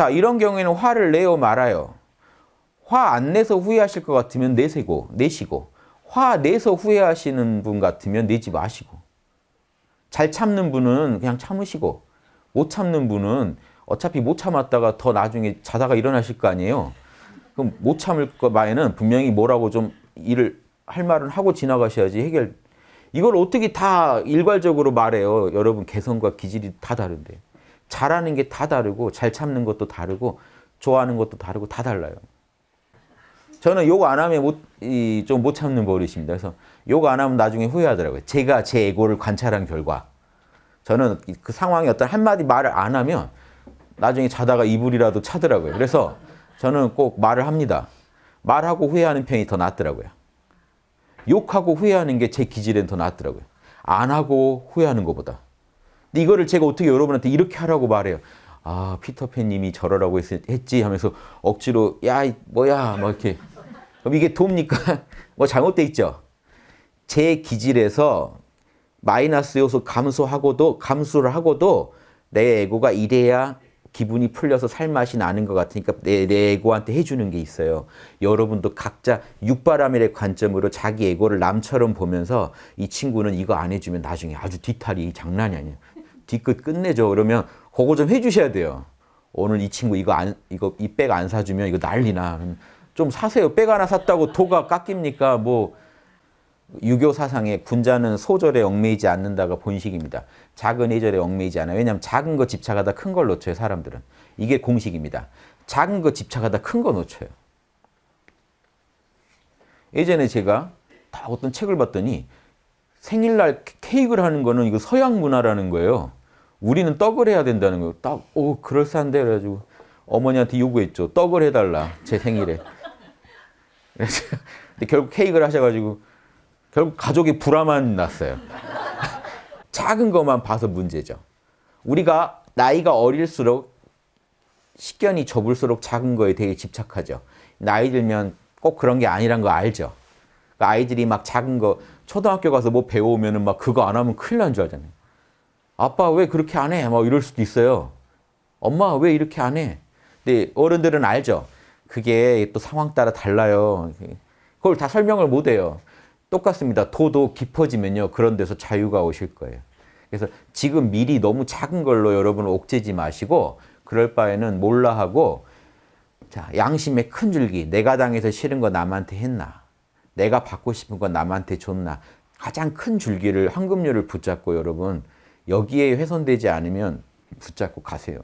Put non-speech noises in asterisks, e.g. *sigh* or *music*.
자 이런 경우에는 화를 내요 말아요. 화 안 내서 후회하실 것 같으면 내세고 내시고 화 내서 후회하시는 분 같으면 내지 마시고 잘 참는 분은 그냥 참으시고 못 참는 분은 어차피 못 참았다가 더 나중에 자다가 일어나실 거 아니에요. 그럼 못 참을 거 바에는 분명히 뭐라고 좀 일을 할 말은 하고 지나가셔야지 해결. 이걸 어떻게 다 일괄적으로 말해요. 여러분 개성과 기질이 다 다른데. 잘하는 게 다 다르고 잘 참는 것도 다르고 좋아하는 것도 다르고 다 달라요. 저는 욕 안 하면 좀못 참는 버릇입니다. 그래서 욕 안 하면 나중에 후회하더라고요. 제가 제 에고를 관찰한 결과 저는 그 상황에 어떤 한마디 말을 안 하면 나중에 자다가 이불이라도 차더라고요. 그래서 저는 꼭 말을 합니다. 말하고 후회하는 편이 더 낫더라고요. 욕하고 후회하는 게 제 기질엔 더 낫더라고요. 안 하고 후회하는 것보다. 근데 이거를 제가 어떻게 여러분한테 이렇게 하라고 말해요. 아 피터팬님이 저러라고 했지 하면서 억지로 야 뭐야 막 이렇게 그럼 이게 돕니까? *laughs* 뭐 잘못돼 있죠. 제 기질에서 마이너스 요소 감소하고도 감수를 하고도 내 에고가 이래야 기분이 풀려서 살맛이 나는 것 같으니까 내, 내 에고한테 해주는 게 있어요. 여러분도 각자 육바라밀의 관점으로 자기 에고를 남처럼 보면서 이 친구는 이거 안 해주면 나중에 아주 뒤탈이 장난이 아니에요. 뒤끝 끝내죠. 그러면 그거 좀 해주셔야 돼요. 오늘 이 친구 이거 안 이거 이 백 안 사주면 이거 난리나. 좀 사세요. 백 하나 샀다고 도가 깎입니까? 뭐 유교 사상에 군자는 소절에 얽매이지 않는다가 본식입니다. 작은 예절에 얽매이지 않아요. 왜냐하면 작은 거 집착하다 큰 걸 놓쳐요. 사람들은. 이게 공식입니다. 작은 거 집착하다 큰 거 놓쳐요. 예전에 제가 다 어떤 책을 봤더니 생일날 케이크를 하는 거는 이거 서양 문화라는 거예요. 우리는 떡을 해야 된다는 거예요. 딱, 오, 그럴싸한데. 그래가지고 어머니한테 요구했죠. 떡을 해달라. 제 생일에. *laughs* 근데 결국 케이크를 하셔가지고 결국 가족이 불화만 났어요. *laughs* 작은 것만 봐서 문제죠. 우리가 나이가 어릴수록 식견이 좁을수록 작은 거에 되게 집착하죠. 나이 들면 꼭 그런 게 아니란 거 알죠. 그러니까 아이들이 막 작은 거 초등학교 가서 뭐 배우면 은 막 그거 안 하면 큰일 난 줄 알잖아요. 아빠 왜 그렇게 안 해? 막 이럴 수도 있어요. 엄마 왜 이렇게 안 해? 근데 어른들은 알죠. 그게 또 상황 따라 달라요. 그걸 다 설명을 못 해요. 똑같습니다. 도도 깊어지면요. 그런 데서 자유가 오실 거예요. 그래서 지금 미리 너무 작은 걸로 여러분 옥죄지 마시고 그럴 바에는 몰라 하고 자 양심의 큰 줄기 내가 당해서 싫은 거 남한테 했나 내가 받고 싶은 거 남한테 줬나 가장 큰 줄기를 황금률을 붙잡고 여러분 여기에 훼손되지 않으면 붙잡고 가세요.